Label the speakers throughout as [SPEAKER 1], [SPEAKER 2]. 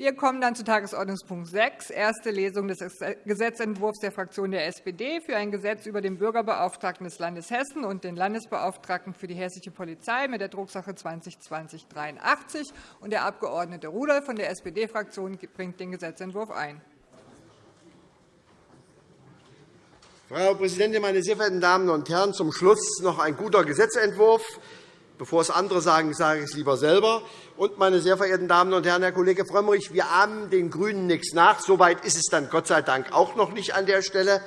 [SPEAKER 1] Wir kommen dann zu Tagesordnungspunkt 6, erste Lesung des Gesetzentwurfs der Fraktion der SPD für ein Gesetz über den Bürgerbeauftragten des Landes Hessen und den Landesbeauftragten für die hessische Polizei mit der Drucksache 2020-83. Der Abg. Rudolph von der SPD-Fraktion bringt den Gesetzentwurf ein.
[SPEAKER 2] Frau Präsidentin, meine sehr verehrten Damen und Herren! Zum Schluss noch ein guter Gesetzentwurf. Bevor es andere sagen, sage ich es lieber selber. Und, meine sehr verehrten Damen und Herren, Herr Kollege Frömmrich, wir ahmen den GRÜNEN nichts nach. So weit ist es dann Gott sei Dank auch noch nicht an der Stelle,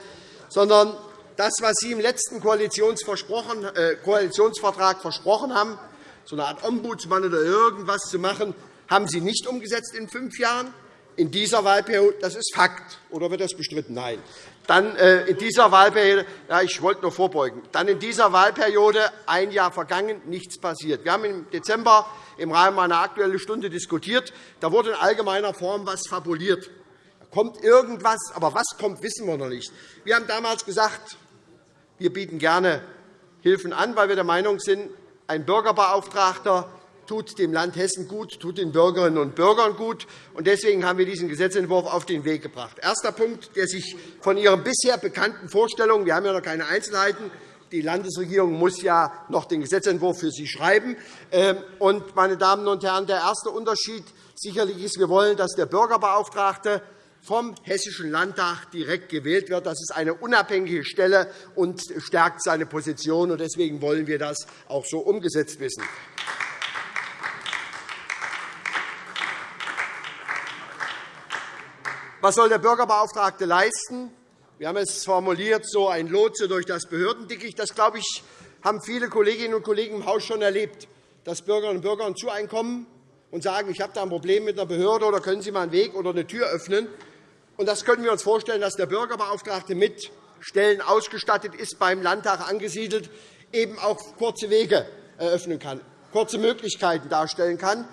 [SPEAKER 2] sondern das, was Sie im letzten äh, Koalitionsvertrag versprochen haben, so eine Art Ombudsmann oder irgendwas zu machen, haben Sie nicht umgesetzt in fünf Jahren in dieser Wahlperiode. Das ist Fakt. Oder wird das bestritten? Nein. Dann äh, in dieser Wahlperiode, ja, ich wollte nur vorbeugen, dann in dieser Wahlperiode ein Jahr vergangen, nichts passiert. Wir haben im Dezember im Rahmen einer Aktuellen Stunde diskutiert. Da wurde in allgemeiner Form etwas fabuliert. Da kommt irgendwas, aber was kommt, wissen wir noch nicht. Wir haben damals gesagt, wir bieten gerne Hilfen an, weil wir der Meinung sind, ein Bürgerbeauftragter tut dem Land Hessen gut, tut den Bürgerinnen und Bürgern gut. Deswegen haben wir diesen Gesetzentwurf auf den Weg gebracht. Erster Punkt, der sich von Ihren bisher bekannten Vorstellungen – wir haben ja noch keine Einzelheiten die Landesregierung muss ja noch den Gesetzentwurf für Sie schreiben. Ähm, und, meine Damen und Herren, der erste Unterschied sicherlich ist, wir wollen, dass der Bürgerbeauftragte vom Hessischen Landtag direkt gewählt wird. Das ist eine unabhängige Stelle und stärkt seine Position. Deswegen wollen wir das auch so umgesetzt wissen. Was soll der Bürgerbeauftragte leisten? Wir haben es formuliert, so ein Lotse durch das Behördendickicht. Das, glaube ich, haben viele Kolleginnen und Kollegen im Haus schon erlebt, dass Bürgerinnen und Bürger zu einem kommen und sagen, ich habe da ein Problem mit einer Behörde, oder können Sie mal einen Weg oder eine Tür öffnen. Und das können wir uns vorstellen, dass der Bürgerbeauftragte mit Stellen ausgestattet ist, beim Landtag angesiedelt, eben auch kurze Wege eröffnen kann, kurze Möglichkeiten darstellen kann.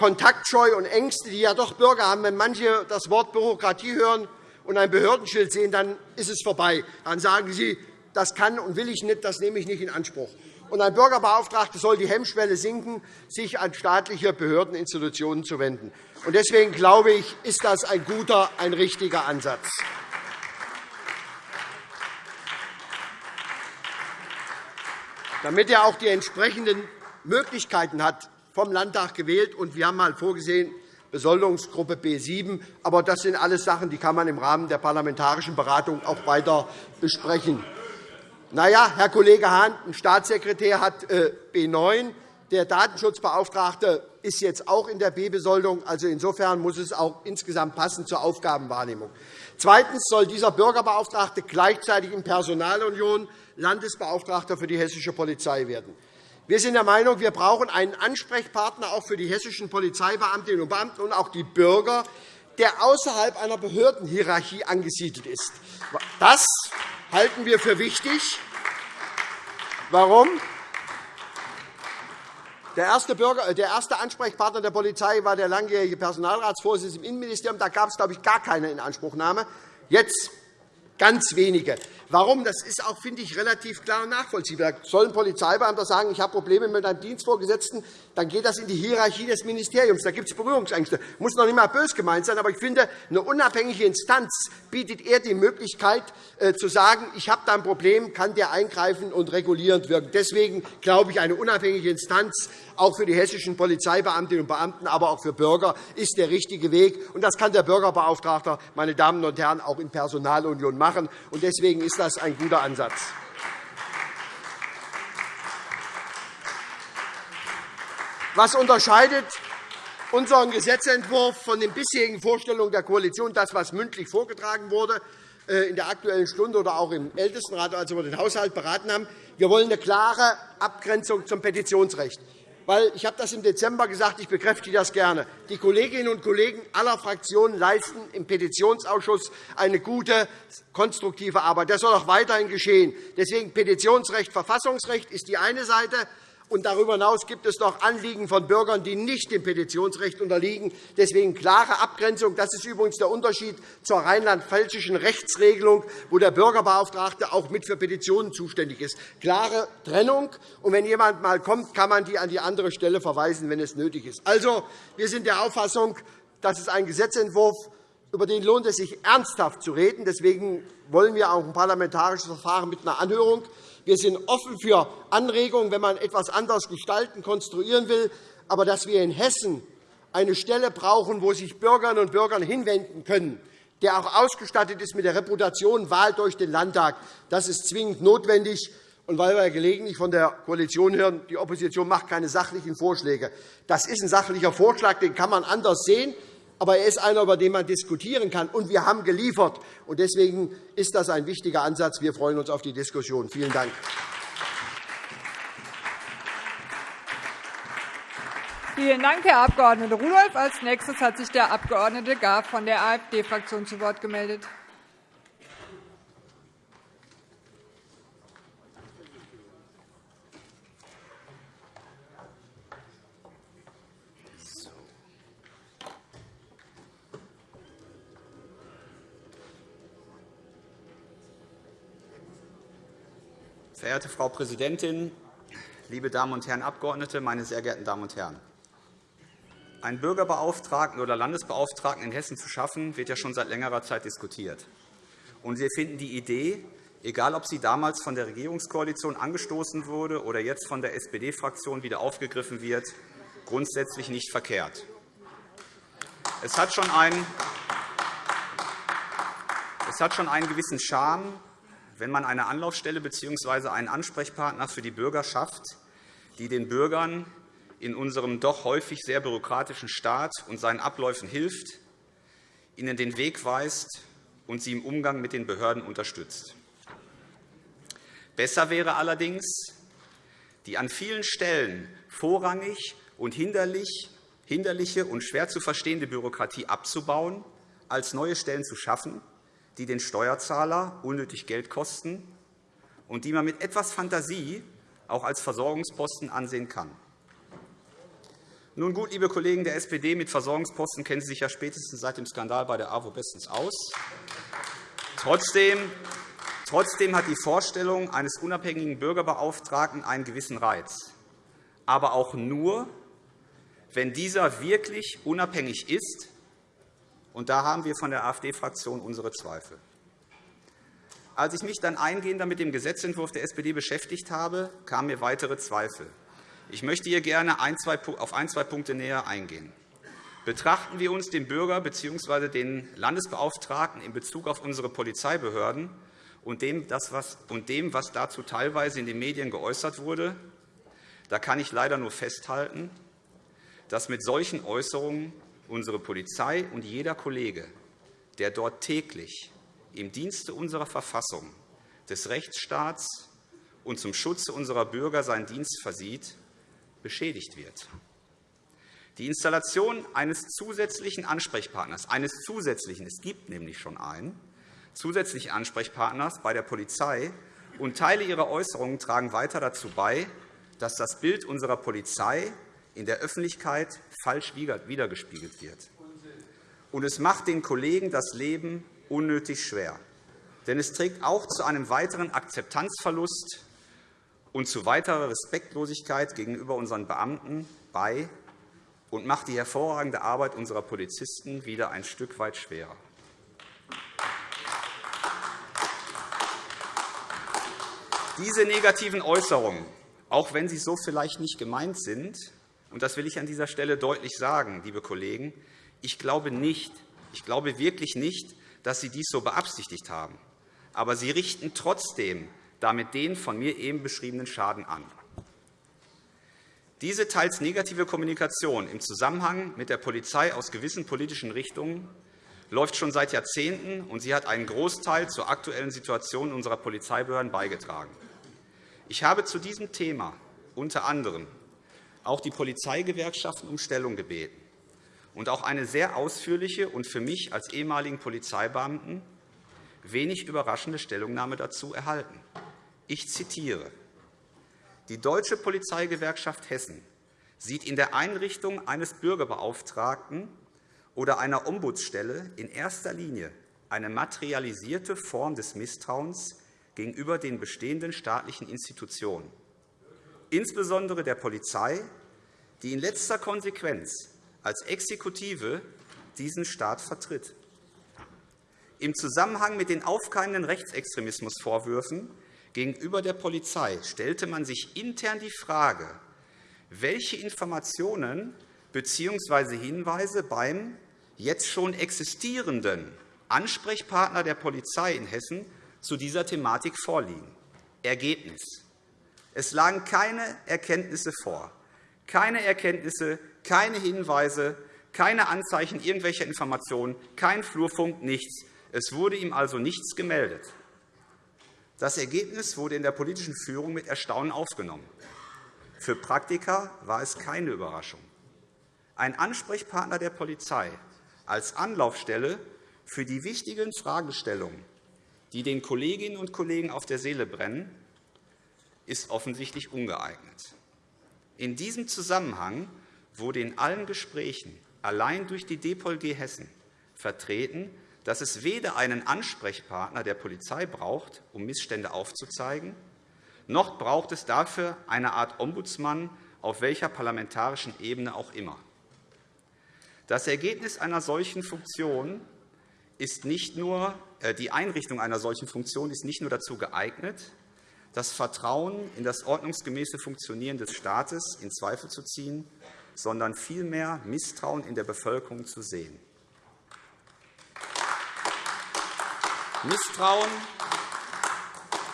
[SPEAKER 2] Kontaktscheu und Ängste, die ja doch Bürger haben, wenn manche das Wort Bürokratie hören, und ein Behördenschild sehen, dann ist es vorbei. Dann sagen Sie, das kann und will ich nicht, das nehme ich nicht in Anspruch. Und ein Bürgerbeauftragter soll die Hemmschwelle sinken, sich an staatliche Behördeninstitutionen zu wenden. Deswegen glaube ich, ist das ein guter, ein richtiger Ansatz. Damit er auch die entsprechenden Möglichkeiten hat, vom Landtag gewählt. Und wir haben einmal vorgesehen, Besoldungsgruppe B7. Aber das sind alles Sachen, die kann man im Rahmen der parlamentarischen Beratung auch weiter besprechen. Na ja, Herr Kollege Hahn, ein Staatssekretär hat äh, B9. Der Datenschutzbeauftragte ist jetzt auch in der B-Besoldung. Also insofern muss es auch insgesamt passen zur Aufgabenwahrnehmung. Zweitens soll dieser Bürgerbeauftragte gleichzeitig in Personalunion Landesbeauftragter für die hessische Polizei werden. Wir sind der Meinung, wir brauchen einen Ansprechpartner auch für die hessischen Polizeibeamtinnen und Beamten und auch die Bürger, der außerhalb einer Behördenhierarchie angesiedelt ist. Das halten wir für wichtig. Warum? Der erste, Bürger, äh, der erste Ansprechpartner der Polizei war der langjährige Personalratsvorsitzende im Innenministerium. Da gab es, glaube ich, gar keine Inanspruchnahme. Jetzt ganz wenige. Warum? Das ist auch, finde ich, relativ klar und nachvollziehbar. Soll ein Polizeibeamter sagen, ich habe Probleme mit einem Dienstvorgesetzten, dann geht das in die Hierarchie des Ministeriums. Da gibt es Berührungsängste. Das muss noch nicht einmal bös gemeint sein, aber ich finde, eine unabhängige Instanz bietet eher die Möglichkeit, äh, zu sagen, ich habe da ein Problem, kann der eingreifen und regulierend wirken. Deswegen glaube ich, eine unabhängige Instanz auch für die hessischen Polizeibeamtinnen und Beamten, aber auch für Bürger, ist der richtige Weg. Das kann der Bürgerbeauftragte, meine Damen und Herren, auch in Personalunion machen. Deswegen ist das ein guter Ansatz. Was unterscheidet unseren Gesetzentwurf von den bisherigen Vorstellungen der Koalition, das, was mündlich vorgetragen wurde, äh, in der Aktuellen Stunde oder auch im Ältestenrat, als wir den Haushalt beraten haben. Wir wollen eine klare Abgrenzung zum Petitionsrecht weil ich habe das im Dezember gesagt, ich bekräftige das gerne. Die Kolleginnen und Kollegen aller Fraktionen leisten im Petitionsausschuss eine gute, konstruktive Arbeit. Das soll auch weiterhin geschehen. Deswegen Petitionsrecht, Verfassungsrecht ist die eine Seite. Und darüber hinaus gibt es noch Anliegen von Bürgern, die nicht dem Petitionsrecht unterliegen. Deswegen klare Abgrenzung. Das ist übrigens der Unterschied zur rheinland-pfälzischen Rechtsregelung, wo der Bürgerbeauftragte auch mit für Petitionen zuständig ist. Klare Trennung. Und wenn jemand einmal kommt, kann man die an die andere Stelle verweisen, wenn es nötig ist. Also, wir sind der Auffassung, das ist ein Gesetzentwurf, über den lohnt es sich ernsthaft zu reden. Deswegen wollen wir auch ein parlamentarisches Verfahren mit einer Anhörung. Wir sind offen für Anregungen, wenn man etwas anders gestalten, konstruieren will. Aber dass wir in Hessen eine Stelle brauchen, wo sich Bürgerinnen und Bürger hinwenden können, der auch ausgestattet ist mit der Reputation Wahl durch den Landtag, das ist zwingend notwendig. Und weil wir gelegentlich von der Koalition hören, die Opposition macht keine sachlichen Vorschläge. Das ist ein sachlicher Vorschlag, den kann man anders sehen aber er ist einer, über den man diskutieren kann. Und wir haben geliefert. Und deswegen ist das ein wichtiger Ansatz. Wir freuen uns auf die Diskussion. Vielen Dank.
[SPEAKER 1] Vielen Dank, Herr Abg. Rudolph. Als nächstes hat sich der Abg. Gahr von der AfD-Fraktion zu Wort gemeldet.
[SPEAKER 3] Verehrte Frau Präsidentin, liebe Damen und Herren Abgeordnete, meine sehr geehrten Damen und Herren! Einen Bürgerbeauftragten oder Landesbeauftragten in Hessen zu schaffen, wird ja schon seit längerer Zeit diskutiert. Und wir finden die Idee, egal ob sie damals von der Regierungskoalition angestoßen wurde oder jetzt von der SPD-Fraktion wieder aufgegriffen wird, grundsätzlich nicht verkehrt. Es hat schon einen, es hat schon einen gewissen Charme, wenn man eine Anlaufstelle bzw. einen Ansprechpartner für die Bürger schafft, die den Bürgern in unserem doch häufig sehr bürokratischen Staat und seinen Abläufen hilft, ihnen den Weg weist und sie im Umgang mit den Behörden unterstützt. Besser wäre allerdings, die an vielen Stellen vorrangig und hinderliche und schwer zu verstehende Bürokratie abzubauen, als neue Stellen zu schaffen, die den Steuerzahler unnötig Geld kosten und die man mit etwas Fantasie auch als Versorgungsposten ansehen kann. Nun gut, liebe Kollegen der SPD, mit Versorgungsposten kennen Sie sich ja spätestens seit dem Skandal bei der AWO bestens aus. Trotzdem, trotzdem hat die Vorstellung eines unabhängigen Bürgerbeauftragten einen gewissen Reiz, aber auch nur, wenn dieser wirklich unabhängig ist und da haben wir von der AfD-Fraktion unsere Zweifel. Als ich mich dann eingehender mit dem Gesetzentwurf der SPD beschäftigt habe, kamen mir weitere Zweifel. Ich möchte hier gerne auf ein, zwei Punkte näher eingehen. Betrachten wir uns den Bürger bzw. den Landesbeauftragten in Bezug auf unsere Polizeibehörden und dem, was dazu teilweise in den Medien geäußert wurde, da kann ich leider nur festhalten, dass mit solchen Äußerungen unsere Polizei und jeder Kollege, der dort täglich im Dienste unserer Verfassung, des Rechtsstaats und zum Schutze unserer Bürger seinen Dienst versieht, beschädigt wird. Die Installation eines zusätzlichen Ansprechpartners, eines zusätzlichen, es gibt nämlich schon einen, zusätzlichen Ansprechpartners bei der Polizei und Teile ihrer Äußerungen tragen weiter dazu bei, dass das Bild unserer Polizei in der Öffentlichkeit falsch wiedergespiegelt wird. Und es macht den Kollegen das Leben unnötig schwer. Denn es trägt auch zu einem weiteren Akzeptanzverlust und zu weiterer Respektlosigkeit gegenüber unseren Beamten bei und macht die hervorragende Arbeit unserer Polizisten wieder ein Stück weit schwerer. Diese negativen Äußerungen, auch wenn sie so vielleicht nicht gemeint sind, und das will ich an dieser Stelle deutlich sagen, liebe Kollegen. Ich glaube nicht, ich glaube wirklich nicht, dass Sie dies so beabsichtigt haben. Aber Sie richten trotzdem damit den von mir eben beschriebenen Schaden an. Diese teils negative Kommunikation im Zusammenhang mit der Polizei aus gewissen politischen Richtungen läuft schon seit Jahrzehnten, und sie hat einen Großteil zur aktuellen Situation unserer Polizeibehörden beigetragen. Ich habe zu diesem Thema unter anderem auch die Polizeigewerkschaften um Stellung gebeten und auch eine sehr ausführliche und für mich als ehemaligen Polizeibeamten wenig überraschende Stellungnahme dazu erhalten. Ich zitiere. Die Deutsche Polizeigewerkschaft Hessen sieht in der Einrichtung eines Bürgerbeauftragten oder einer Ombudsstelle in erster Linie eine materialisierte Form des Misstrauens gegenüber den bestehenden staatlichen Institutionen insbesondere der Polizei, die in letzter Konsequenz als Exekutive diesen Staat vertritt. Im Zusammenhang mit den aufkeimenden Rechtsextremismusvorwürfen gegenüber der Polizei stellte man sich intern die Frage, welche Informationen bzw. Hinweise beim jetzt schon existierenden Ansprechpartner der Polizei in Hessen zu dieser Thematik vorliegen. Ergebnis. Es lagen keine Erkenntnisse vor, keine Erkenntnisse, keine Hinweise, keine Anzeichen irgendwelcher Informationen, kein Flurfunk, nichts. Es wurde ihm also nichts gemeldet. Das Ergebnis wurde in der politischen Führung mit Erstaunen aufgenommen. Für Praktiker war es keine Überraschung. Ein Ansprechpartner der Polizei als Anlaufstelle für die wichtigen Fragestellungen, die den Kolleginnen und Kollegen auf der Seele brennen, ist offensichtlich ungeeignet. In diesem Zusammenhang wurde in allen Gesprächen allein durch die DPOLG Hessen vertreten, dass es weder einen Ansprechpartner der Polizei braucht, um Missstände aufzuzeigen, noch braucht es dafür eine Art Ombudsmann auf welcher parlamentarischen Ebene auch immer. Das Ergebnis einer solchen Funktion ist nicht nur, äh, die Einrichtung einer solchen Funktion ist nicht nur dazu geeignet, das Vertrauen in das ordnungsgemäße Funktionieren des Staates in Zweifel zu ziehen, sondern vielmehr Misstrauen in der Bevölkerung zu sehen. Misstrauen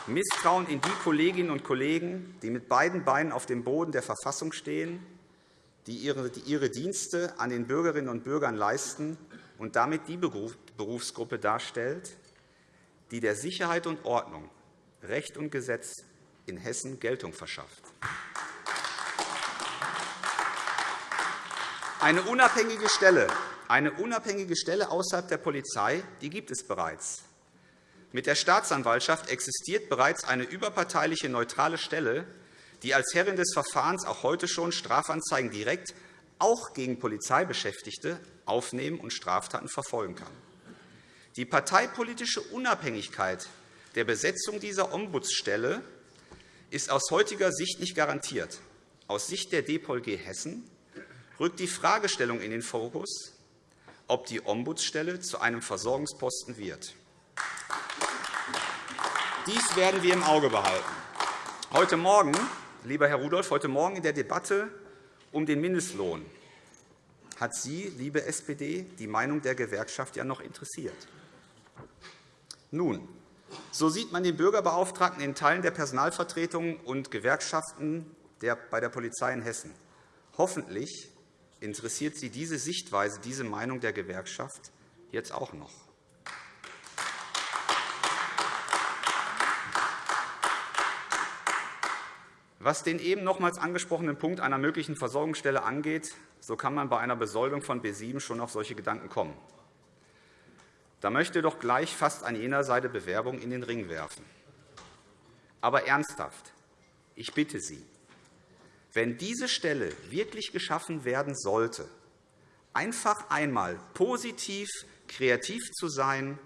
[SPEAKER 3] Misstrauen in die Kolleginnen und Kollegen, die mit beiden Beinen auf dem Boden der Verfassung stehen, die ihre Dienste an den Bürgerinnen und Bürgern leisten und damit die Berufsgruppe darstellt, die der Sicherheit und Ordnung, Recht und Gesetz in Hessen Geltung verschafft. Eine unabhängige Stelle, eine unabhängige Stelle außerhalb der Polizei die gibt es bereits. Mit der Staatsanwaltschaft existiert bereits eine überparteiliche neutrale Stelle, die als Herrin des Verfahrens auch heute schon Strafanzeigen direkt auch gegen Polizeibeschäftigte aufnehmen und Straftaten verfolgen kann. Die parteipolitische Unabhängigkeit der Besetzung dieser Ombudsstelle ist aus heutiger Sicht nicht garantiert. Aus Sicht der DPOLG Hessen rückt die Fragestellung in den Fokus, ob die Ombudsstelle zu einem Versorgungsposten wird. Dies werden wir im Auge behalten. Heute Morgen, lieber Herr Rudolph, heute Morgen in der Debatte um den Mindestlohn hat Sie, liebe SPD, die Meinung der Gewerkschaft ja noch interessiert. Nun, so sieht man den Bürgerbeauftragten in Teilen der Personalvertretungen und Gewerkschaften bei der Polizei in Hessen. Hoffentlich interessiert Sie diese Sichtweise, diese Meinung der Gewerkschaft jetzt auch noch. Was den eben nochmals angesprochenen Punkt einer möglichen Versorgungsstelle angeht, so kann man bei einer Besoldung von B 7 schon auf solche Gedanken kommen. Da möchte doch gleich fast an jener Seite Bewerbung in den Ring werfen. Aber ernsthaft, ich bitte Sie, wenn diese Stelle wirklich geschaffen werden sollte, einfach einmal positiv kreativ zu sein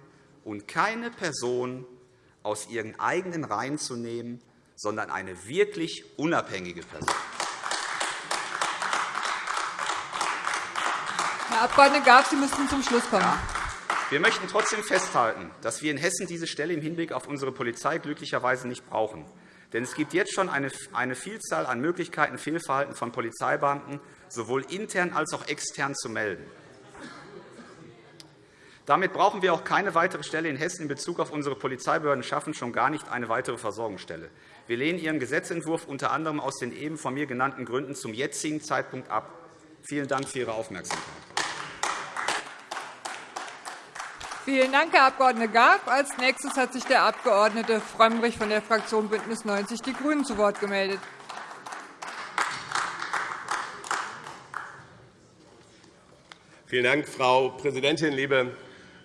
[SPEAKER 3] und keine Person aus ihren eigenen Reihen zu nehmen, sondern eine wirklich unabhängige Person.
[SPEAKER 1] Herr Abg. Graf, Sie müssten zum Schluss kommen. Ja.
[SPEAKER 3] Wir möchten trotzdem festhalten, dass wir in Hessen diese Stelle im Hinblick auf unsere Polizei glücklicherweise nicht brauchen. Denn es gibt jetzt schon eine Vielzahl an Möglichkeiten, Fehlverhalten von Polizeibeamten sowohl intern als auch extern zu melden. Damit brauchen wir auch keine weitere Stelle in Hessen in Bezug auf unsere Polizeibehörden schaffen, schon gar nicht eine weitere Versorgungsstelle. Wir lehnen Ihren Gesetzentwurf unter anderem aus den eben von mir genannten Gründen zum jetzigen Zeitpunkt ab. Vielen Dank für Ihre Aufmerksamkeit.
[SPEAKER 1] Vielen Dank, Herr Abg. Garb. Als nächstes hat sich der Abg. Frömmrich von der Fraktion BÜNDNIS 90 die GRÜNEN zu Wort gemeldet.
[SPEAKER 4] Vielen Dank, Frau Präsidentin, liebe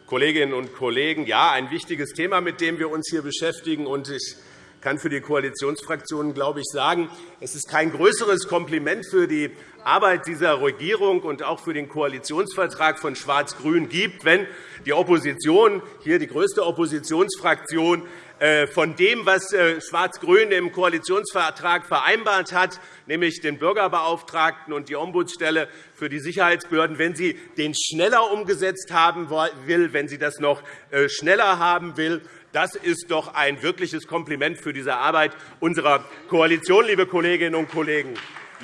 [SPEAKER 4] Kolleginnen und Kollegen! Ja, ein wichtiges Thema, mit dem wir uns hier beschäftigen. Ich kann für die Koalitionsfraktionen glaube ich, sagen, es ist kein größeres Kompliment für die Arbeit dieser Regierung und auch für den Koalitionsvertrag von Schwarz-Grün gibt, wenn die Opposition, hier die größte Oppositionsfraktion, äh, von dem, was äh, Schwarz-Grün im Koalitionsvertrag vereinbart hat, nämlich den Bürgerbeauftragten und die Ombudsstelle für die Sicherheitsbehörden, wenn sie den schneller umgesetzt haben will, wenn sie das noch äh, schneller haben will. Das ist doch ein wirkliches Kompliment für diese Arbeit unserer Koalition, liebe Kolleginnen und Kollegen.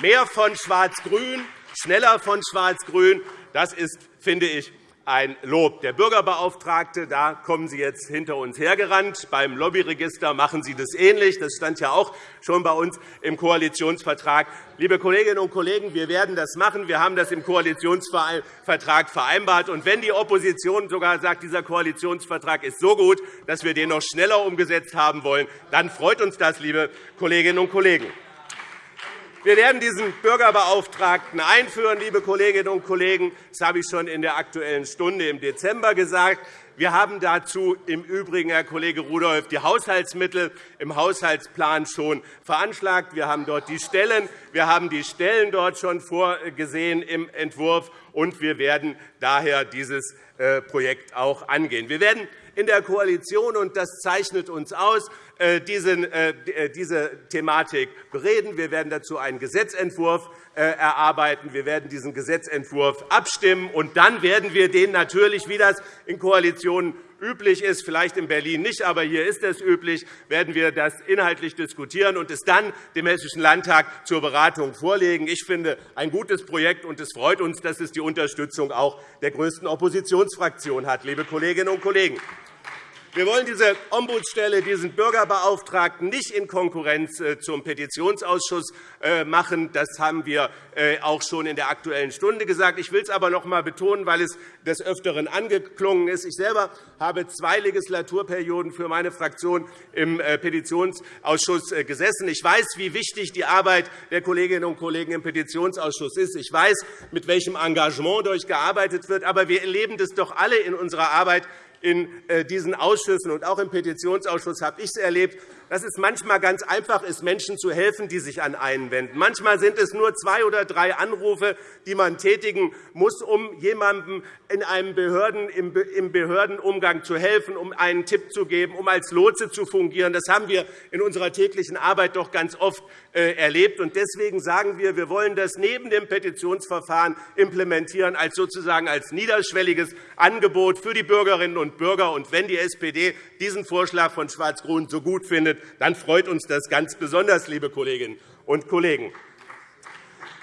[SPEAKER 4] Mehr von Schwarz-Grün, schneller von Schwarz-Grün, das ist, finde ich, ein Lob. Der Bürgerbeauftragte, da kommen Sie jetzt hinter uns hergerannt. Beim Lobbyregister machen Sie das ähnlich. Das stand ja auch schon bei uns im Koalitionsvertrag. Liebe Kolleginnen und Kollegen, wir werden das machen. Wir haben das im Koalitionsvertrag vereinbart. Und wenn die Opposition sogar sagt, dieser Koalitionsvertrag ist so gut, dass wir den noch schneller umgesetzt haben wollen, dann freut uns das, liebe Kolleginnen und Kollegen. Wir werden diesen Bürgerbeauftragten einführen, liebe Kolleginnen und Kollegen. Das habe ich schon in der Aktuellen Stunde im Dezember gesagt. Wir haben dazu im Übrigen, Herr Kollege Rudolph, die Haushaltsmittel im Haushaltsplan schon veranschlagt. Wir haben dort die Stellen, wir haben die Stellen dort schon vorgesehen im Entwurf, und wir werden daher dieses äh, Projekt auch angehen. Wir werden in der Koalition, und das zeichnet uns aus, diese Thematik bereden. Wir werden dazu einen Gesetzentwurf erarbeiten. Wir werden diesen Gesetzentwurf abstimmen. und Dann werden wir den natürlich, wie das in Koalitionen üblich ist, vielleicht in Berlin nicht, aber hier ist es üblich, werden wir das inhaltlich diskutieren und es dann dem Hessischen Landtag zur Beratung vorlegen. Ich finde ein gutes Projekt, und es freut uns, dass es die Unterstützung auch der größten Oppositionsfraktion hat, liebe Kolleginnen und Kollegen. Wir wollen diese Ombudsstelle, diesen Bürgerbeauftragten, nicht in Konkurrenz äh, zum Petitionsausschuss äh, machen. Das haben wir äh, auch schon in der Aktuellen Stunde gesagt. Ich will es aber noch einmal betonen, weil es des Öfteren angeklungen ist. Ich selber habe zwei Legislaturperioden für meine Fraktion im Petitionsausschuss gesessen. Ich weiß, wie wichtig die Arbeit der Kolleginnen und Kollegen im Petitionsausschuss ist. Ich weiß, mit welchem Engagement dort gearbeitet wird. Aber wir erleben das doch alle in unserer Arbeit in äh, diesen Ausschüssen und auch im Petitionsausschuss habe ich es erlebt, dass es manchmal ganz einfach ist, Menschen zu helfen, die sich an einen wenden. Manchmal sind es nur zwei oder drei Anrufe, die man tätigen muss, um jemandem in einem Behörden, im Behördenumgang zu helfen, um einen Tipp zu geben, um als Lotse zu fungieren. Das haben wir in unserer täglichen Arbeit doch ganz oft erlebt. Deswegen sagen wir, wir wollen das neben dem Petitionsverfahren implementieren als sozusagen als niederschwelliges Angebot für die Bürgerinnen und Bürger. Und wenn die SPD diesen Vorschlag von Schwarz-Grün so gut findet, dann freut uns das ganz besonders, liebe Kolleginnen und Kollegen.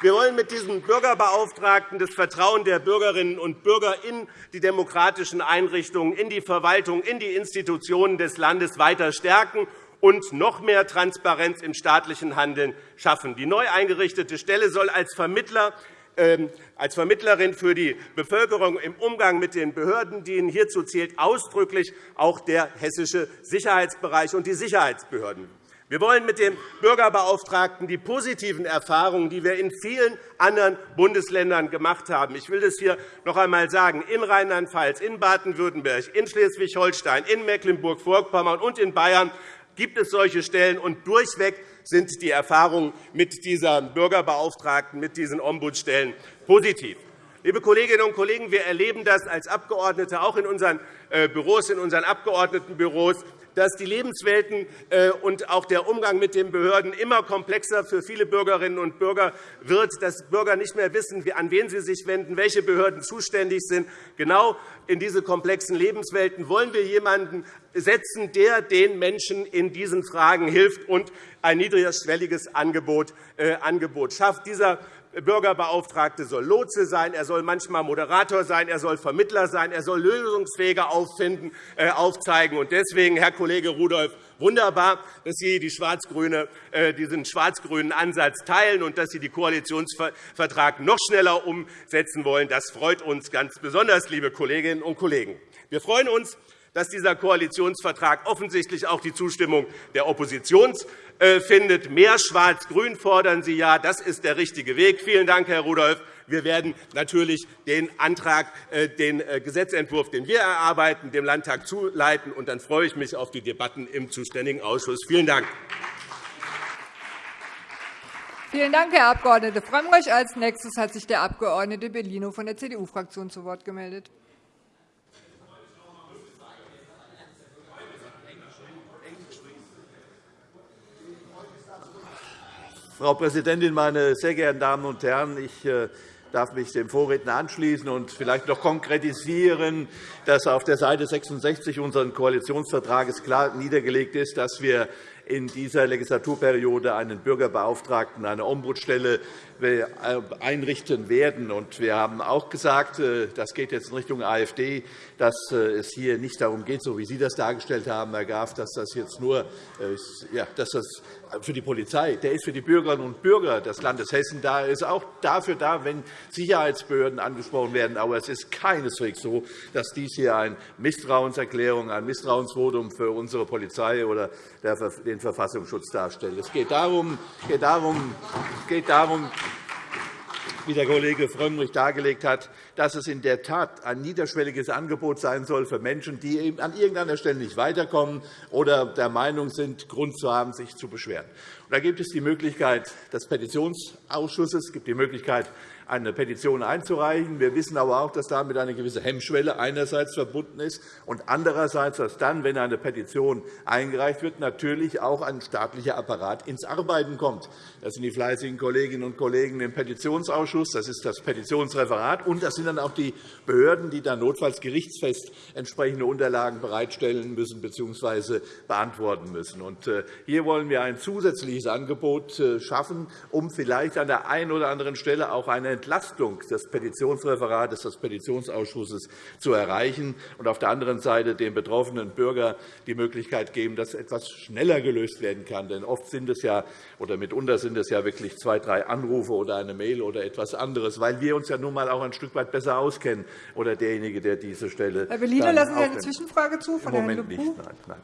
[SPEAKER 4] Wir wollen mit diesem Bürgerbeauftragten das Vertrauen der Bürgerinnen und Bürger in die demokratischen Einrichtungen, in die Verwaltung, in die Institutionen des Landes weiter stärken und noch mehr Transparenz im staatlichen Handeln schaffen. Die neu eingerichtete Stelle soll als Vermittler ähm, als Vermittlerin für die Bevölkerung im Umgang mit den Behörden dienen. Hierzu zählt ausdrücklich auch der hessische Sicherheitsbereich und die Sicherheitsbehörden. Wir wollen mit dem Bürgerbeauftragten die positiven Erfahrungen, die wir in vielen anderen Bundesländern gemacht haben, ich will das hier noch einmal sagen, in Rheinland-Pfalz, in Baden-Württemberg, in Schleswig-Holstein, in Mecklenburg-Vorpommern und in Bayern gibt es solche Stellen, und durchweg sind die Erfahrungen mit dieser Bürgerbeauftragten, mit diesen Ombudsstellen positiv. Liebe Kolleginnen und Kollegen, wir erleben das als Abgeordnete auch in unseren äh, Büros, in unseren Abgeordnetenbüros dass die Lebenswelten äh, und auch der Umgang mit den Behörden immer komplexer für viele Bürgerinnen und Bürger wird, dass Bürger nicht mehr wissen, an wen sie sich wenden, welche Behörden zuständig sind. Genau in diese komplexen Lebenswelten wollen wir jemanden setzen, der den Menschen in diesen Fragen hilft und ein niedrigschwelliges Angebot äh, schafft. Dieser Bürgerbeauftragte soll Lotse sein, er soll manchmal Moderator sein, er soll Vermittler sein, er soll Lösungswege auffinden, äh, aufzeigen. Deswegen, Herr Kollege Rudolph, wunderbar, dass Sie die Schwarz äh, diesen schwarz-grünen Ansatz teilen und dass Sie den Koalitionsvertrag noch schneller umsetzen wollen. Das freut uns ganz besonders, liebe Kolleginnen und Kollegen. Wir freuen uns, dass dieser Koalitionsvertrag offensichtlich auch die Zustimmung der Opposition äh, findet. Mehr Schwarz-Grün fordern Sie ja. Das ist der richtige Weg. Vielen Dank, Herr Rudolph. Wir werden natürlich den Antrag, äh, den äh, Gesetzentwurf, den wir erarbeiten, dem Landtag zuleiten. Und dann freue ich mich auf die Debatten im zuständigen Ausschuss. Vielen Dank.
[SPEAKER 1] Vielen Dank, Herr Abg. Frömmrich. Als nächstes hat sich der Abg. Bellino von der CDU-Fraktion zu Wort gemeldet.
[SPEAKER 5] Frau Präsidentin, meine sehr geehrten Damen und Herren! Ich äh, darf mich dem Vorredner anschließen und vielleicht noch konkretisieren, dass auf der Seite 66 unseres Koalitionsvertrages klar niedergelegt ist, dass wir in dieser Legislaturperiode einen Bürgerbeauftragten, eine Ombudsstelle einrichten werden. Wir haben auch gesagt, äh, das geht jetzt in Richtung AfD, dass äh, es hier nicht darum geht, so wie Sie das dargestellt haben, Herr Graf, dass das jetzt nur dass das für die Polizei, der ist für die Bürgerinnen und Bürger des Landes Hessen da, ist auch dafür da, wenn Sicherheitsbehörden angesprochen werden. Aber es ist keineswegs so, dass dies hier eine Misstrauenserklärung, ein Misstrauensvotum für unsere Polizei oder den Verfassungsschutz darstellt. Es geht darum, geht darum, geht darum wie der Kollege Frömmrich dargelegt hat, dass es in der Tat ein niederschwelliges Angebot sein soll für Menschen, die an irgendeiner Stelle nicht weiterkommen oder der Meinung sind, Grund zu haben, sich zu beschweren. Da gibt es die Möglichkeit des Petitionsausschusses, es gibt die Möglichkeit eine Petition einzureichen. Wir wissen aber auch, dass damit eine gewisse Hemmschwelle einerseits verbunden ist und andererseits, dass dann, wenn eine Petition eingereicht wird, natürlich auch ein staatlicher Apparat ins Arbeiten kommt. Das sind die fleißigen Kolleginnen und Kollegen im Petitionsausschuss, das ist das Petitionsreferat, und das sind dann auch die Behörden, die dann notfalls gerichtsfest entsprechende Unterlagen bereitstellen müssen bzw. beantworten müssen. Äh, hier wollen wir ein zusätzliches Angebot äh, schaffen, um vielleicht an der einen oder anderen Stelle auch eine Entlastung des Petitionsreferats, des Petitionsausschusses zu erreichen und auf der anderen Seite dem betroffenen Bürger die Möglichkeit geben, dass etwas schneller gelöst werden kann. Denn oft sind es ja, oder mitunter sind es ja wirklich zwei, drei Anrufe oder eine Mail oder etwas anderes, weil wir uns ja nun einmal auch ein Stück weit besser auskennen oder derjenige, der diese Stelle.
[SPEAKER 1] Herr Bellino, lassen Sie eine Zwischenfrage zu
[SPEAKER 5] von Moment nicht. Nein, nein.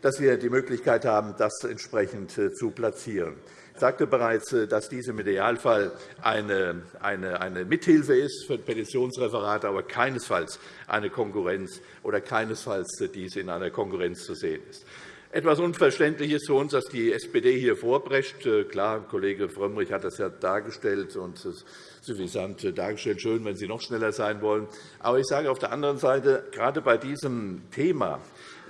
[SPEAKER 5] Dass wir die Möglichkeit haben, das entsprechend äh, zu platzieren. Ich sagte bereits, äh, dass dies im Idealfall eine, eine, eine Mithilfe ist für Petitionsreferate, aber keinesfalls eine Konkurrenz oder keinesfalls äh, dies in einer Konkurrenz zu sehen ist. Etwas unverständlich ist für uns, dass die SPD hier vorprescht. Äh, klar, Kollege Frömmrich hat das ja dargestellt und suffisant dargestellt. Schön, wenn Sie noch schneller sein wollen. Aber ich sage auf der anderen Seite, gerade bei diesem Thema,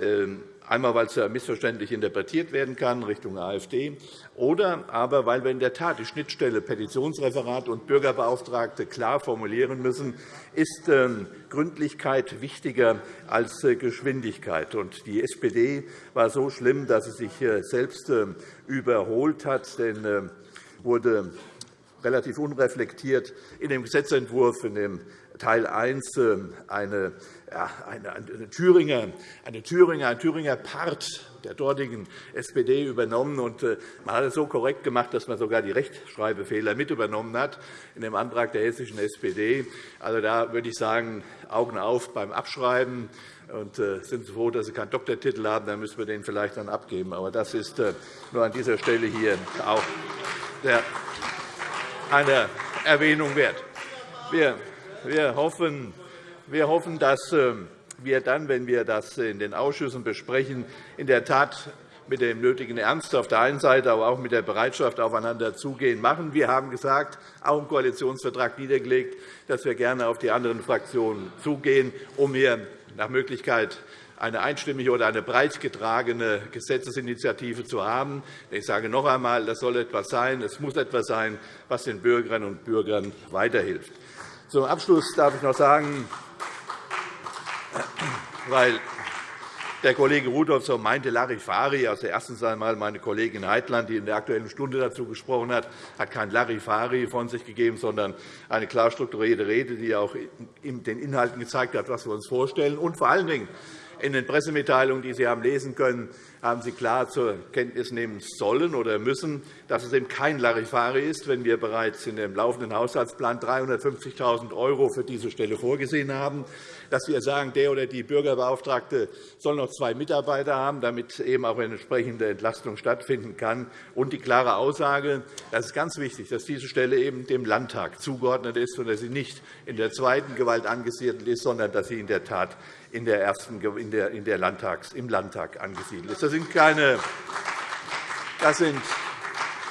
[SPEAKER 5] ähm, einmal weil es ja missverständlich interpretiert werden kann Richtung AfD, oder aber weil wir in der Tat die Schnittstelle Petitionsreferat und Bürgerbeauftragte klar formulieren müssen, ist ähm, Gründlichkeit wichtiger als äh, Geschwindigkeit. Die SPD war so schlimm, dass sie sich äh, selbst ähm, überholt hat. Denn wurde relativ unreflektiert in dem Gesetzentwurf, in dem Teil 1 eine ja, eine, eine, Thüringer, eine Thüringer, ein Thüringer Part der dortigen SPD übernommen. Und äh, man hat es so korrekt gemacht, dass man sogar die Rechtschreibfehler mit übernommen hat in dem Antrag der hessischen SPD. Also, da würde ich sagen, Augen auf beim Abschreiben. Und äh, sind Sie froh, dass Sie keinen Doktortitel haben, dann müssen wir den vielleicht dann abgeben. Aber das ist äh, nur an dieser Stelle hier auch eine Erwähnung wert. Wir hoffen, wir hoffen, dass ähm, wir dann, wenn wir das in den Ausschüssen besprechen, in der Tat mit dem nötigen Ernst auf der einen Seite, aber auch mit der Bereitschaft aufeinander zugehen machen. Wir haben gesagt, auch im Koalitionsvertrag niedergelegt, dass wir gerne auf die anderen Fraktionen zugehen, um hier nach Möglichkeit eine einstimmige oder eine breit getragene Gesetzesinitiative zu haben. Ich sage noch einmal, das soll etwas sein, es muss etwas sein, was den Bürgerinnen und Bürgern weiterhilft. Zum Abschluss darf ich noch sagen, weil der Kollege Rudolph so meinte, Larifari, also erstens einmal meine Kollegin Heitland, die in der Aktuellen Stunde dazu gesprochen hat, hat kein Larifari von sich gegeben, sondern eine klar strukturierte Rede, die auch den Inhalten gezeigt hat, was wir uns vorstellen. Und vor allen Dingen in den Pressemitteilungen, die Sie haben lesen können, haben Sie klar zur Kenntnis nehmen sollen oder müssen, dass es eben kein Larifari ist, wenn wir bereits in dem laufenden Haushaltsplan 350.000 € für diese Stelle vorgesehen haben, dass wir sagen, der oder die Bürgerbeauftragte soll noch zwei Mitarbeiter haben, damit eben auch eine entsprechende Entlastung stattfinden kann, und die klare Aussage, das ist ganz wichtig, dass diese Stelle eben dem Landtag zugeordnet ist und dass sie nicht in der zweiten Gewalt angesiedelt ist, sondern dass sie in der Tat in der ersten, in der, in der Landtags, im Landtag angesiedelt ist. Das sind keine, das sind,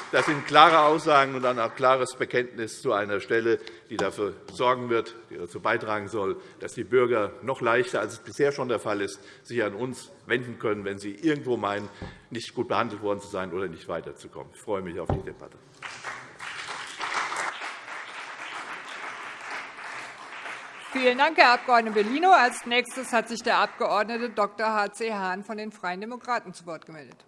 [SPEAKER 5] Das sind klare Aussagen und dann auch klares Bekenntnis zu einer Stelle, die dafür sorgen wird, die dazu beitragen soll, dass die Bürger noch leichter, als es bisher schon der Fall ist, sich an uns wenden können, wenn sie irgendwo meinen, nicht gut behandelt worden zu sein oder nicht weiterzukommen. Ich freue mich auf die Debatte.
[SPEAKER 1] Vielen Dank, Herr Abg. Bellino. Als nächstes hat sich der Abg. Dr. H.C. Hahn von den Freien Demokraten zu Wort gemeldet.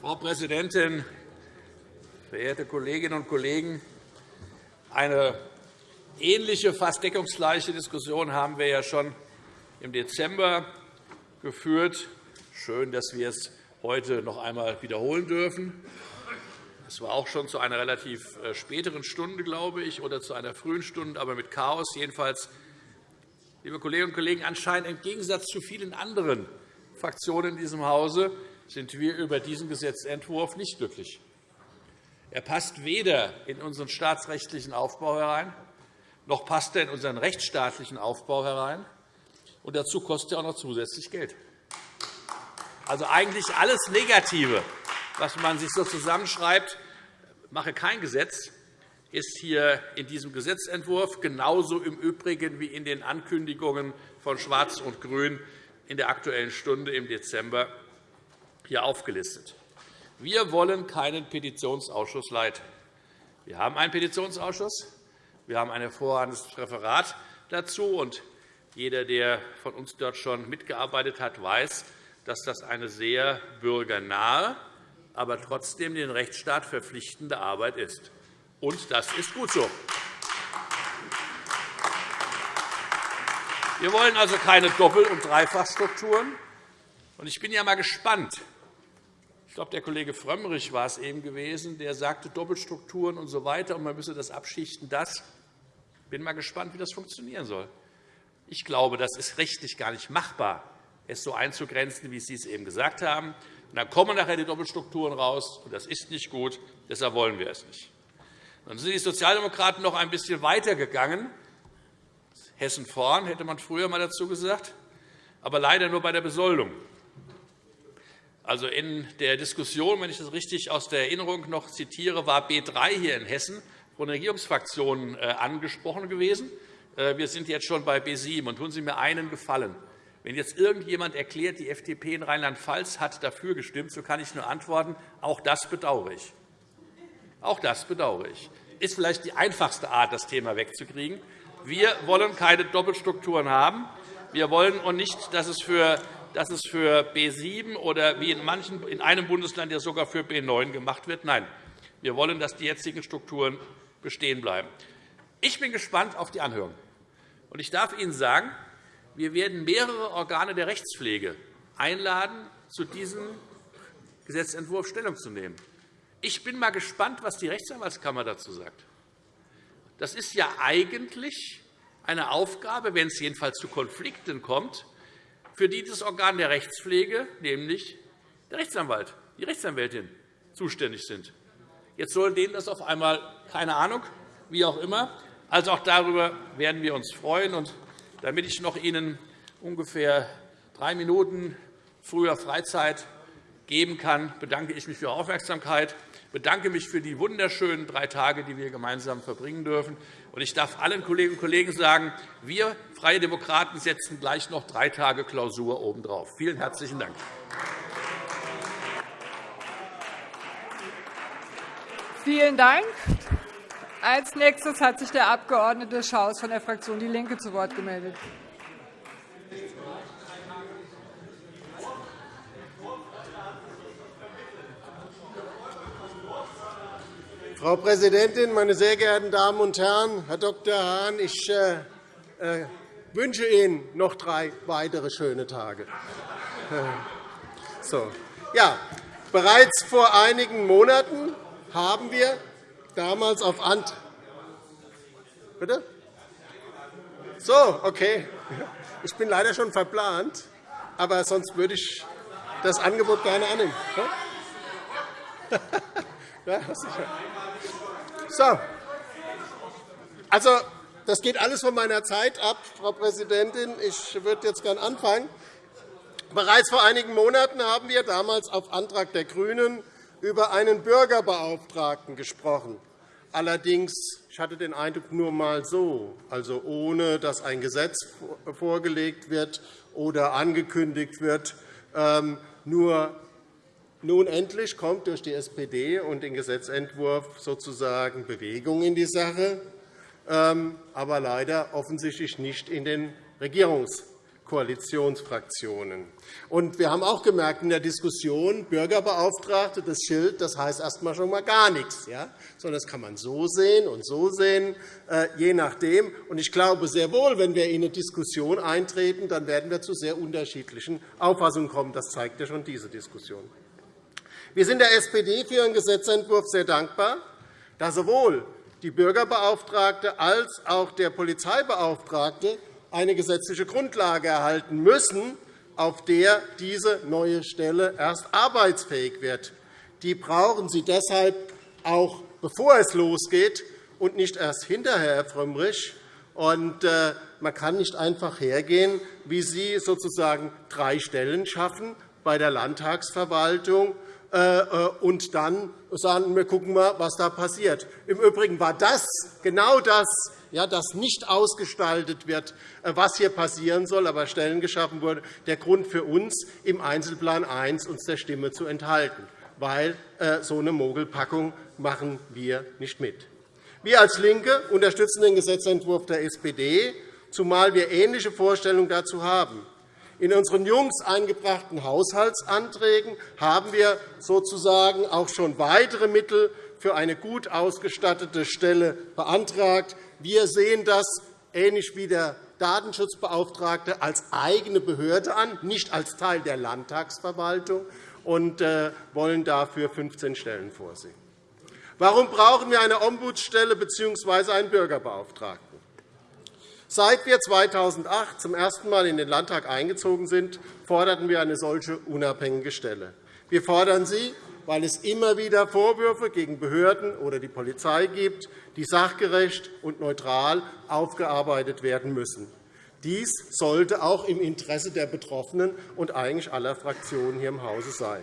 [SPEAKER 6] Frau Präsidentin, verehrte Kolleginnen und Kollegen! Eine ähnliche, fast deckungsgleiche Diskussion haben wir ja schon im Dezember geführt. Schön, dass wir es heute noch einmal wiederholen dürfen. Es war auch schon zu einer relativ äh, späteren Stunde, glaube ich, oder zu einer frühen Stunde, aber mit Chaos. Jedenfalls, liebe Kolleginnen und Kollegen, anscheinend im Gegensatz zu vielen anderen Fraktionen in diesem Hause sind wir über diesen Gesetzentwurf nicht glücklich. Er passt weder in unseren staatsrechtlichen Aufbau herein, noch passt er in unseren rechtsstaatlichen Aufbau herein. Und dazu kostet er auch noch zusätzlich Geld. Also eigentlich alles Negative, was man sich so zusammenschreibt, mache kein Gesetz, ist hier in diesem Gesetzentwurf genauso im Übrigen wie in den Ankündigungen von Schwarz und Grün in der Aktuellen Stunde im Dezember hier aufgelistet. Wir wollen keinen Petitionsausschuss leiten. Wir haben einen Petitionsausschuss. Wir haben ein hervorragendes Referat dazu. Und jeder, der von uns dort schon mitgearbeitet hat, weiß, dass das eine sehr bürgernahe, aber trotzdem den Rechtsstaat verpflichtende Arbeit ist. Und das ist gut so. Wir wollen also keine Doppel- und Dreifachstrukturen. Ich bin ja einmal gespannt, ich glaube, der Kollege Frömmrich war es eben gewesen, der sagte Doppelstrukturen und so weiter, und man müsse das abschichten. Das ich bin mal gespannt, wie das funktionieren soll. Ich glaube, das ist rechtlich gar nicht machbar, es so einzugrenzen, wie Sie es eben gesagt haben. Und dann kommen nachher die Doppelstrukturen raus, und das ist nicht gut. Deshalb wollen wir es nicht. Dann sind die Sozialdemokraten noch ein bisschen weiter gegangen. Hessen vorn, hätte man früher einmal dazu gesagt, aber leider nur bei der Besoldung. Also in der Diskussion, wenn ich das richtig aus der Erinnerung noch zitiere, war B 3 hier in Hessen von der Regierungsfraktion äh, angesprochen gewesen. Äh, wir sind jetzt schon bei B 7. Und tun Sie mir einen Gefallen. Wenn jetzt irgendjemand erklärt, die FDP in Rheinland-Pfalz hat dafür gestimmt, so kann ich nur antworten, auch das bedauere ich. Auch das bedauere ich. Ist vielleicht die einfachste Art, das Thema wegzukriegen. Wir wollen keine Doppelstrukturen haben. Wir wollen auch nicht, dass es für dass es für B 7 oder wie in, manchen, in einem Bundesland ja sogar für B 9 gemacht wird. Nein, wir wollen, dass die jetzigen Strukturen bestehen bleiben. Ich bin gespannt auf die Anhörung. Ich darf Ihnen sagen, wir werden mehrere Organe der Rechtspflege einladen, zu diesem Gesetzentwurf Stellung zu nehmen. Ich bin einmal gespannt, was die Rechtsanwaltskammer dazu sagt. Das ist ja eigentlich eine Aufgabe, wenn es jedenfalls zu Konflikten kommt, für die das Organ der Rechtspflege, nämlich der Rechtsanwalt, die Rechtsanwältin, zuständig sind. Jetzt soll denen das auf einmal, keine Ahnung, wie auch immer. Also auch darüber werden wir uns freuen. Und damit ich noch Ihnen ungefähr drei Minuten früher Freizeit geben kann, bedanke ich mich für Ihre Aufmerksamkeit, bedanke mich für die wunderschönen drei Tage, die wir gemeinsam verbringen dürfen. Ich darf allen Kolleginnen und Kollegen sagen, wir Freie Demokraten setzen gleich noch drei Tage Klausur obendrauf. Vielen herzlichen Dank.
[SPEAKER 1] Vielen Dank. Als nächstes hat sich der Abg. Schaus von der Fraktion DIE LINKE zu Wort gemeldet.
[SPEAKER 2] Frau Präsidentin, meine sehr geehrten Damen und Herren! Herr Dr. Hahn, ich äh, äh, wünsche Ihnen noch drei weitere schöne Tage. So. Ja, bereits vor einigen Monaten haben wir damals auf Ant Bitte? So, okay. Ich bin leider schon verplant, aber sonst würde ich das Angebot gerne annehmen. Ja, so. Also,
[SPEAKER 7] das geht alles von meiner Zeit ab, Frau Präsidentin. Ich würde jetzt gerne anfangen. Bereits vor einigen Monaten haben wir damals auf Antrag der GRÜNEN über einen Bürgerbeauftragten gesprochen. Allerdings, ich hatte den Eindruck, nur einmal so, also ohne dass ein Gesetz vorgelegt wird oder angekündigt wird. Ähm, nur nun endlich kommt durch die SPD und den Gesetzentwurf sozusagen Bewegung in die Sache, ähm, aber leider offensichtlich nicht in den Regierungskoalitionsfraktionen. wir haben auch gemerkt in der Diskussion, Bürgerbeauftragte, das Schild, das heißt erst einmal schon mal gar nichts, ja? sondern das kann man so sehen und so sehen, äh, je nachdem. ich glaube sehr wohl, wenn wir in eine Diskussion eintreten, dann werden wir zu sehr unterschiedlichen Auffassungen kommen. Das zeigt ja schon diese Diskussion. Wir sind der SPD für Ihren Gesetzentwurf sehr dankbar, da sowohl die Bürgerbeauftragte als auch der Polizeibeauftragte eine gesetzliche Grundlage erhalten müssen, auf der diese neue Stelle erst arbeitsfähig wird. Die brauchen Sie deshalb auch, bevor es losgeht, und nicht erst hinterher, Herr Frömmrich. Äh, man kann nicht einfach hergehen, wie Sie sozusagen drei Stellen schaffen bei der Landtagsverwaltung äh, äh, und dann sagen wir gucken mal, was da passiert. Im Übrigen war das genau das, ja, das nicht ausgestaltet wird, äh, was hier passieren soll, aber Stellen geschaffen wurde, der Grund für uns, im Einzelplan 1 uns der Stimme zu enthalten, weil so eine Mogelpackung machen wir nicht mit. Wir als LINKE unterstützen den Gesetzentwurf der SPD, zumal wir ähnliche Vorstellungen dazu haben. In unseren jüngst eingebrachten Haushaltsanträgen haben wir sozusagen auch schon weitere Mittel für eine gut ausgestattete Stelle beantragt. Wir sehen das ähnlich wie der Datenschutzbeauftragte als eigene Behörde an, nicht als Teil der Landtagsverwaltung, und äh, wollen dafür 15 Stellen vorsehen. Warum brauchen wir eine Ombudsstelle bzw. einen Bürgerbeauftragten? Seit wir 2008 zum ersten Mal in den Landtag eingezogen sind, forderten wir eine solche unabhängige Stelle. Wir fordern sie, weil es immer wieder Vorwürfe gegen Behörden oder die Polizei gibt, die sachgerecht und neutral aufgearbeitet werden müssen. Dies sollte auch im Interesse der Betroffenen und eigentlich aller Fraktionen hier im Hause sein.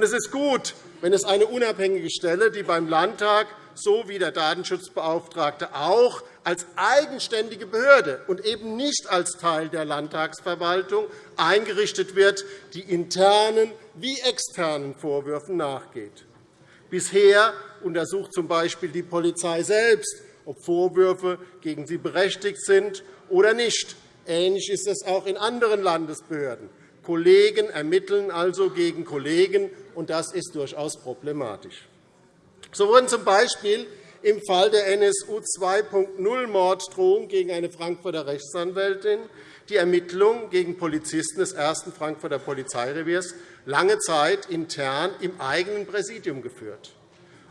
[SPEAKER 7] es ist gut, wenn es eine unabhängige Stelle, die beim Landtag so wie der Datenschutzbeauftragte auch als eigenständige Behörde und eben nicht als Teil der Landtagsverwaltung eingerichtet wird, die internen wie externen Vorwürfen nachgeht. Bisher untersucht z. B. die Polizei selbst, ob Vorwürfe gegen sie berechtigt sind oder nicht. Ähnlich ist es auch in anderen Landesbehörden. Kollegen ermitteln also gegen Kollegen, und das ist durchaus problematisch. So wurden z. B im Fall der NSU 2.0 Morddrohung gegen eine Frankfurter Rechtsanwältin die Ermittlungen gegen Polizisten des ersten Frankfurter Polizeireviers lange Zeit intern im eigenen Präsidium geführt,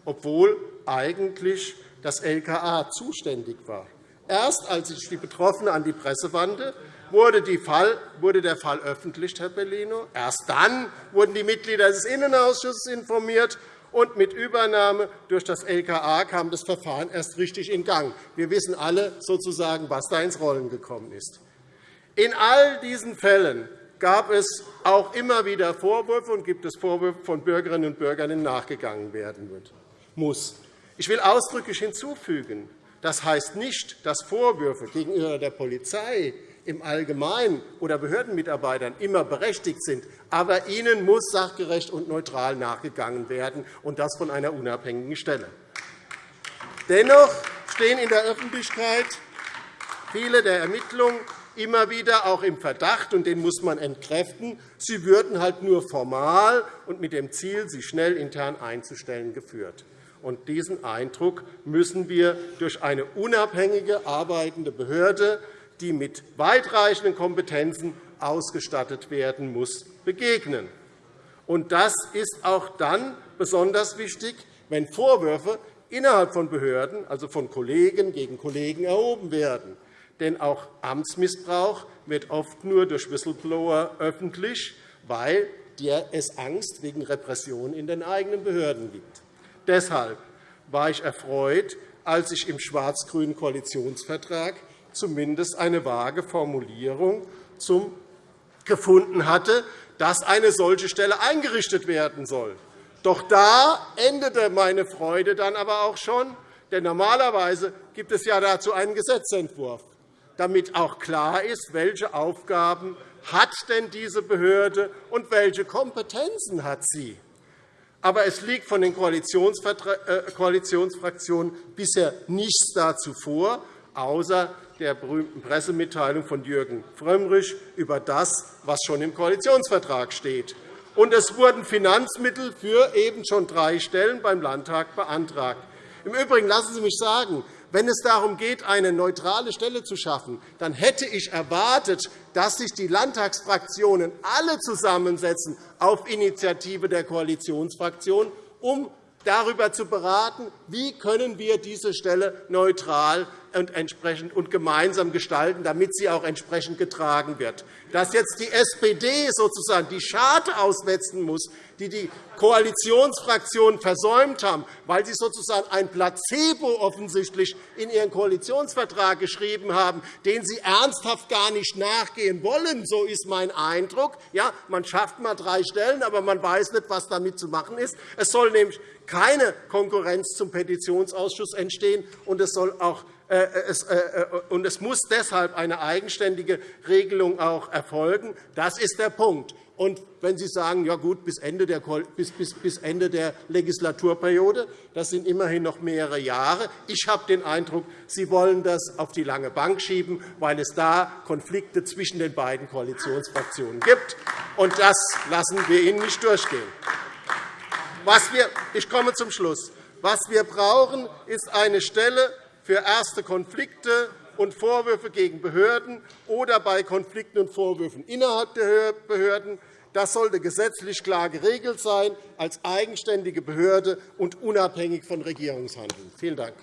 [SPEAKER 7] obwohl eigentlich das LKA zuständig war. Erst als sich die Betroffene an die Presse wandte, wurde der Fall öffentlich, Herr Bellino. Erst dann wurden die Mitglieder des Innenausschusses informiert, und mit Übernahme durch das LKA kam das Verfahren erst richtig in Gang. Wir wissen alle sozusagen, was da ins Rollen gekommen ist. In all diesen Fällen gab es auch immer wieder Vorwürfe und gibt es Vorwürfe von Bürgerinnen und Bürgern, denen nachgegangen werden muss. Ich will ausdrücklich hinzufügen, das heißt nicht, dass Vorwürfe gegenüber der Polizei im Allgemeinen oder Behördenmitarbeitern immer berechtigt sind. Aber ihnen muss sachgerecht und neutral nachgegangen werden, und das von einer unabhängigen Stelle. Dennoch stehen in der Öffentlichkeit viele der Ermittlungen immer wieder auch im Verdacht, und den muss man entkräften, sie würden halt nur formal und mit dem Ziel, sie schnell intern einzustellen, geführt. Und diesen Eindruck müssen wir durch eine unabhängige arbeitende Behörde die mit weitreichenden Kompetenzen ausgestattet werden muss, begegnen. das ist auch dann besonders wichtig, wenn Vorwürfe innerhalb von Behörden, also von Kollegen gegen Kollegen, erhoben werden. Denn auch Amtsmissbrauch wird oft nur durch Whistleblower öffentlich, weil es Angst wegen Repression in den eigenen Behörden gibt. Deshalb war ich erfreut, als ich im schwarz-grünen Koalitionsvertrag zumindest eine vage Formulierung gefunden hatte, dass eine solche Stelle eingerichtet werden soll. Doch da endete meine Freude dann aber auch schon, denn normalerweise gibt es ja dazu einen Gesetzentwurf, damit auch klar ist, welche Aufgaben hat denn diese Behörde und welche Kompetenzen hat sie. Aber es liegt von den äh, Koalitionsfraktionen bisher nichts dazu vor, außer der berühmten Pressemitteilung von Jürgen Frömmrich über das, was schon im Koalitionsvertrag steht. Und es wurden Finanzmittel für eben schon drei Stellen beim Landtag beantragt. Im Übrigen lassen Sie mich sagen, wenn es darum geht, eine neutrale Stelle zu schaffen, dann hätte ich erwartet, dass sich die Landtagsfraktionen alle zusammensetzen auf Initiative der Koalitionsfraktionen, um darüber zu beraten, wie können wir diese Stelle neutral und, entsprechend und gemeinsam gestalten, damit sie auch entsprechend getragen wird. Dass jetzt die SPD sozusagen die Scharte auswetzen muss, die die Koalitionsfraktionen versäumt haben, weil sie sozusagen ein Placebo offensichtlich in ihren Koalitionsvertrag geschrieben haben, den sie ernsthaft gar nicht nachgehen wollen. So ist mein Eindruck. Ja, man schafft mal drei Stellen, aber man weiß nicht, was damit zu machen ist. Es soll nämlich keine Konkurrenz zum Petitionsausschuss entstehen, und es soll auch und es muss deshalb eine eigenständige Regelung auch erfolgen. Das ist der Punkt. Und wenn Sie sagen, ja gut, bis Ende, der, bis, bis, bis Ende der Legislaturperiode, das sind immerhin noch mehrere Jahre. Ich habe den Eindruck, Sie wollen das auf die lange Bank schieben, weil es da Konflikte zwischen den beiden Koalitionsfraktionen gibt. Und das lassen wir Ihnen nicht durchgehen. Was wir, ich komme zum Schluss. Was wir brauchen, ist eine Stelle für erste Konflikte und Vorwürfe gegen Behörden oder bei Konflikten und Vorwürfen innerhalb der Behörden. Das sollte gesetzlich klar geregelt sein, als eigenständige Behörde und unabhängig von Regierungshandeln. Vielen Dank.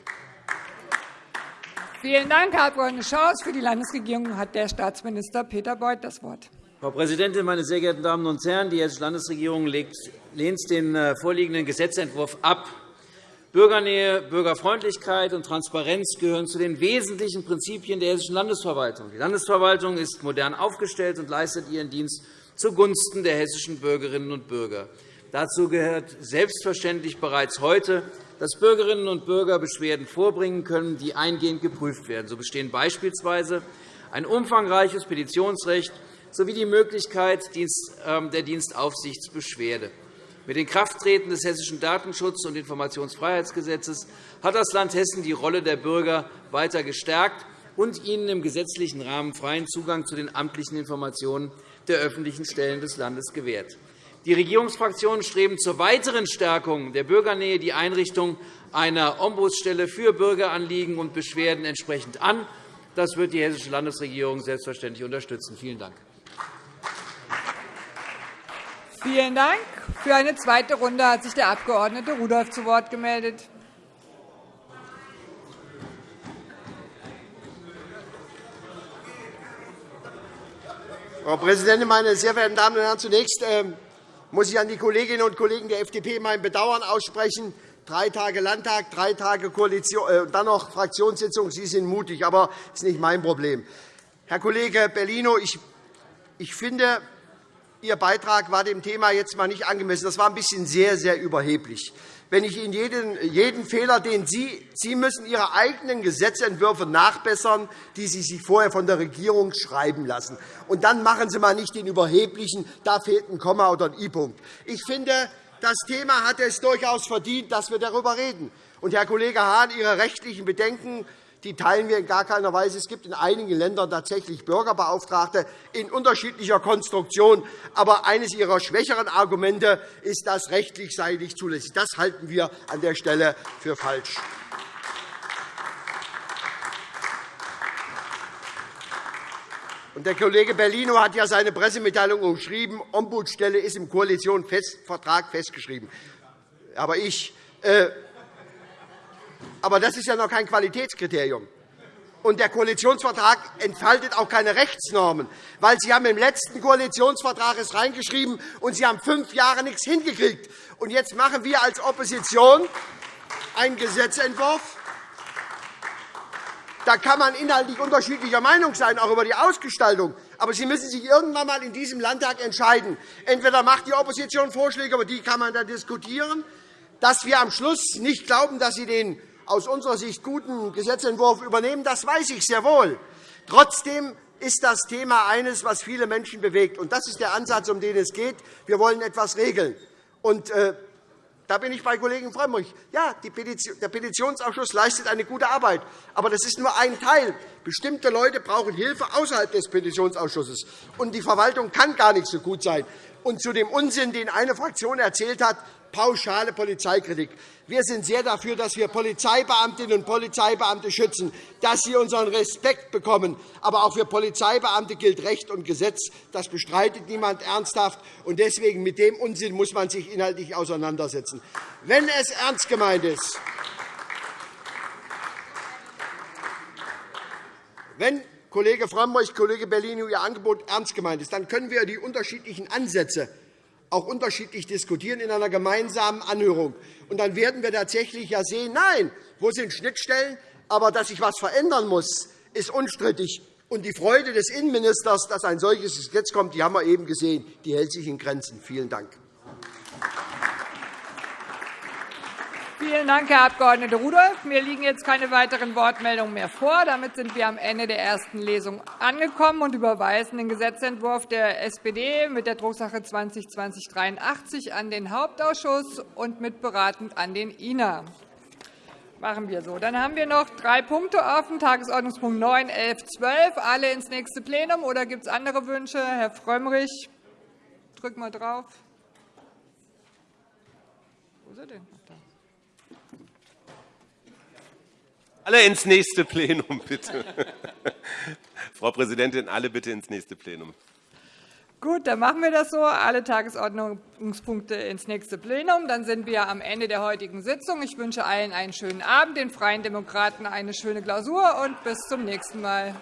[SPEAKER 1] Vielen Dank, Herr Abg. Schaus. Für die Landesregierung hat der Staatsminister Peter Beuth das Wort.
[SPEAKER 8] Frau Präsidentin, meine sehr geehrten Damen und Herren! Die Hessische Landesregierung lehnt den äh, vorliegenden Gesetzentwurf ab. Bürgernähe, Bürgerfreundlichkeit und Transparenz gehören zu den wesentlichen Prinzipien der Hessischen Landesverwaltung. Die Landesverwaltung ist modern aufgestellt und leistet ihren Dienst zugunsten der hessischen Bürgerinnen und Bürger. Dazu gehört selbstverständlich bereits heute, dass Bürgerinnen und Bürger Beschwerden vorbringen können, die eingehend geprüft werden. So bestehen beispielsweise ein umfangreiches Petitionsrecht sowie die Möglichkeit ähm, der Dienstaufsichtsbeschwerde. Mit Inkrafttreten des Hessischen Datenschutz- und Informationsfreiheitsgesetzes hat das Land Hessen die Rolle der Bürger weiter gestärkt und ihnen im gesetzlichen Rahmen freien Zugang zu den amtlichen Informationen der öffentlichen Stellen des Landes gewährt. Die Regierungsfraktionen streben zur weiteren Stärkung der Bürgernähe die Einrichtung einer Ombudsstelle für Bürgeranliegen und Beschwerden entsprechend an. Das wird die Hessische Landesregierung selbstverständlich unterstützen. Vielen Dank.
[SPEAKER 1] Vielen Dank. Für eine zweite Runde hat sich der Abg. Rudolph zu Wort gemeldet.
[SPEAKER 2] Frau Präsidentin, meine sehr verehrten Damen und Herren! Zunächst ähm, muss ich an die Kolleginnen und Kollegen der FDP mein Bedauern aussprechen. Drei Tage Landtag, drei Tage Koalition, äh, dann noch Fraktionssitzung. Sie sind mutig, aber das ist nicht mein Problem. Herr Kollege Bellino, ich, ich finde, Ihr Beitrag war dem Thema jetzt einmal nicht angemessen. Das war ein bisschen sehr, sehr überheblich. Wenn ich Ihnen jeden, jeden Fehler, den Sie, Sie müssen Ihre eigenen Gesetzentwürfe nachbessern, die Sie sich vorher von der Regierung schreiben lassen. Und dann machen Sie mal nicht den überheblichen, da fehlt ein Komma oder ein I-Punkt. Ich finde, das Thema hat es durchaus verdient, dass wir darüber reden. Und, Herr Kollege Hahn, Ihre rechtlichen Bedenken die teilen wir in gar keiner Weise. Es gibt in einigen Ländern tatsächlich Bürgerbeauftragte in unterschiedlicher Konstruktion. Aber eines Ihrer schwächeren Argumente ist, dass rechtlich sei nicht zulässig. Das halten wir an der Stelle für falsch. Der Kollege Bellino hat ja seine Pressemitteilung umschrieben. Ombudsstelle ist im Koalitionsvertrag festgeschrieben. Aber ich äh, aber das ist ja noch kein Qualitätskriterium. Und der Koalitionsvertrag entfaltet auch keine Rechtsnormen, weil Sie haben im letzten Koalitionsvertrag es reingeschrieben und Sie haben fünf Jahre nichts hingekriegt. Und jetzt machen wir als Opposition einen Gesetzentwurf, Da kann man inhaltlich unterschiedlicher Meinung sein, auch über die Ausgestaltung. Aber Sie müssen sich irgendwann einmal in diesem Landtag entscheiden. Entweder macht die Opposition Vorschläge, über die kann man dann diskutieren, dass wir am Schluss nicht glauben, dass Sie den aus unserer Sicht guten Gesetzentwurf übernehmen, das weiß ich sehr wohl. Trotzdem ist das Thema eines, was viele Menschen bewegt. Und das ist der Ansatz, um den es geht. Wir wollen etwas regeln. Und, äh, da bin ich bei Kollegen Frömmrich. Ja, der Petitionsausschuss leistet eine gute Arbeit. Aber das ist nur ein Teil. Bestimmte Leute brauchen Hilfe außerhalb des Petitionsausschusses. Und die Verwaltung kann gar nicht so gut sein. Und zu dem Unsinn, den eine Fraktion erzählt hat, pauschale Polizeikritik. Wir sind sehr dafür, dass wir Polizeibeamtinnen und Polizeibeamte schützen, dass sie unseren Respekt bekommen. Aber auch für Polizeibeamte gilt Recht und Gesetz. Das bestreitet niemand ernsthaft. Und deswegen mit dem Unsinn muss man sich inhaltlich auseinandersetzen. Wenn es ernst gemeint ist, wenn Kollege Frömmrich, Kollege Bellino Ihr Angebot ernst gemeint ist, dann können wir die unterschiedlichen Ansätze auch unterschiedlich diskutieren in einer gemeinsamen Anhörung. Und dann werden wir tatsächlich ja sehen, nein, wo sind Schnittstellen, aber dass sich etwas verändern muss, ist unstrittig. Und die Freude des Innenministers, dass ein solches Gesetz kommt, die haben wir eben gesehen, die hält sich in Grenzen. Vielen Dank.
[SPEAKER 1] Vielen Dank, Herr Abg. Rudolph. Mir liegen jetzt keine weiteren Wortmeldungen mehr vor. Damit sind wir am Ende der ersten Lesung angekommen und überweisen den Gesetzentwurf der SPD mit der Drucksache 2020-83 an den Hauptausschuss und mitberatend an den INA. Machen wir so. Dann haben wir noch drei Punkte offen, Tagesordnungspunkt 9, 11, 12, alle ins nächste Plenum. Oder gibt es andere Wünsche? Herr Frömmrich, drück mal drauf. Wo ist er denn?
[SPEAKER 4] Alle ins nächste Plenum, bitte. Frau Präsidentin, alle bitte ins nächste Plenum.
[SPEAKER 1] Gut, dann machen wir das so. Alle Tagesordnungspunkte ins nächste Plenum. Dann sind wir am Ende der heutigen Sitzung. Ich wünsche allen einen schönen Abend, den Freien Demokraten eine schöne Klausur und bis zum nächsten Mal.